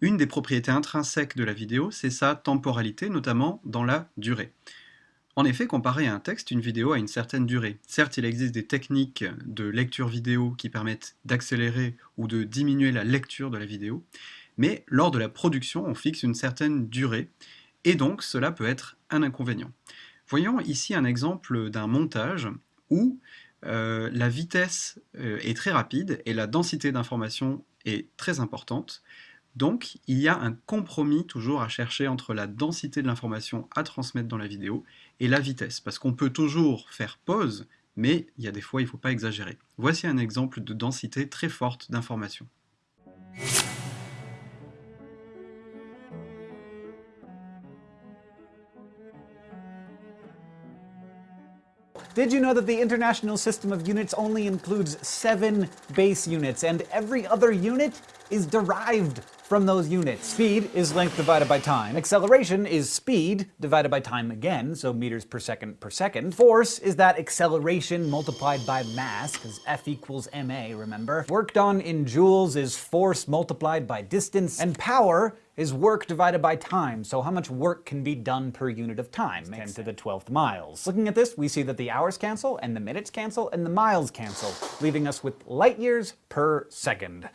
Une des propriétés intrinsèques de la vidéo, c'est sa temporalité, notamment dans la durée. En effet, comparé à un texte, une vidéo a une certaine durée. Certes, il existe des techniques de lecture vidéo qui permettent d'accélérer ou de diminuer la lecture de la vidéo, mais lors de la production, on fixe une certaine durée, et donc cela peut être un inconvénient. Voyons ici un exemple d'un montage où euh, la vitesse euh, est très rapide et la densité d'information est très importante. Donc, il y a un compromis toujours à chercher entre la densité de l'information à transmettre dans la vidéo et la vitesse, parce qu'on peut toujours faire pause, mais il y a des fois, il ne faut pas exagérer. Voici un exemple de densité très forte d'information. Did you know that the International System of Units only includes seven base units, and every other unit is derived from those units. Speed is length divided by time. Acceleration is speed divided by time again, so meters per second per second. Force is that acceleration multiplied by mass, because F equals ma, remember? Work done in joules is force multiplied by distance, and power is work divided by time, so how much work can be done per unit of time, 10 to the 12th miles. Looking at this, we see that the hours cancel, and the minutes cancel, and the miles cancel, leaving us with light years per second.